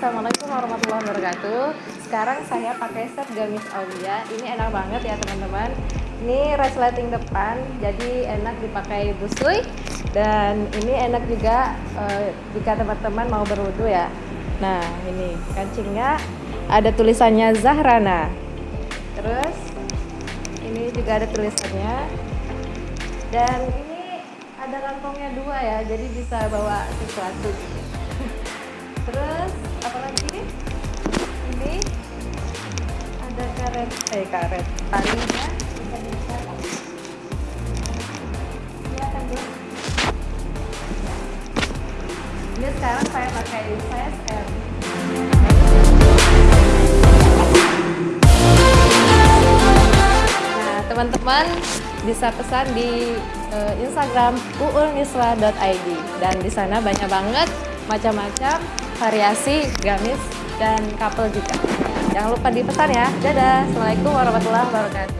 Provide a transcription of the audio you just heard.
Assalamualaikum warahmatullahi wabarakatuh. Sekarang saya pakai set gamis Aulia. Ini enak banget ya teman-teman. Ini resleting depan Jadi enak dipakai busui. Dan ini enak juga uh, Jika teman-teman mau berwudu ya. Nah ini kancingnya Ada tulisannya Zahrana. Terus Ini juga ada tulisannya. Dan ini ada kantongnya dua ya Jadi bisa bawa sesuatu karet eh karet. Talinya belum ini sekarang saya pakai size M nah teman-teman bisa pesan di uh, Instagram uulnisla.id dan di sana banyak banget macam-macam variasi gamis dan couple juga. Jangan lupa dipesan ya. Dadah. Assalamualaikum warahmatullahi wabarakatuh.